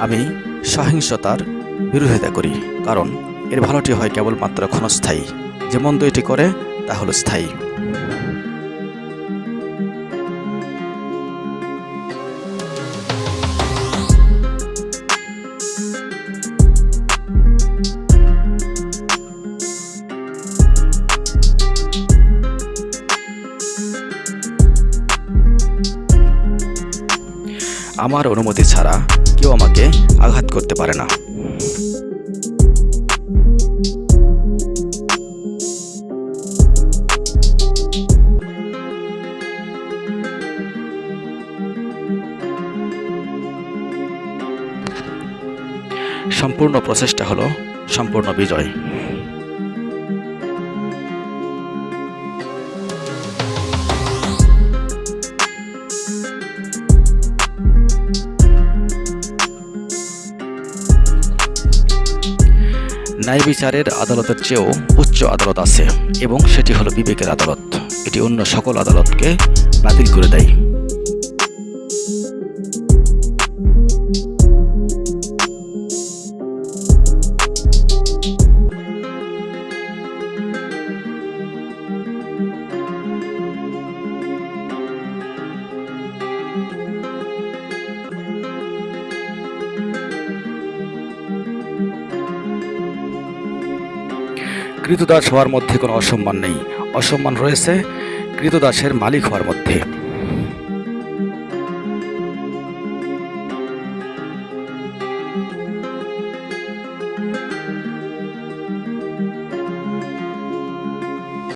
আমি সহিংসতার বিরোধিতা করি, কারণ এর ভালোটি হয় কেবলমাত্র ক্ষণস্থায়ী। যে মন্দ এটি করে, তা হলো স্থায়ী। আমার অনুমতি ছাড়া কেউ আমাকে আঘাত করতে পারে না। সম্পূর্ণ প্রচেষ্টা হলো সম্পূর্ণ বিজয়। ন্যায় বিচারের আদালতের চেয়েও উচ্চ আদালত আছে এবং সেটি হলো বিবেকের আদালত। এটি অন্য সকল আদালতকে বাতিল করে দেয়। কৃতদাস হওয়ার মধ্যে কোনো অসম্মান নেই। অসম্মান রয়েছে কৃতদাসের মালিক হওয়ার মধ্যে।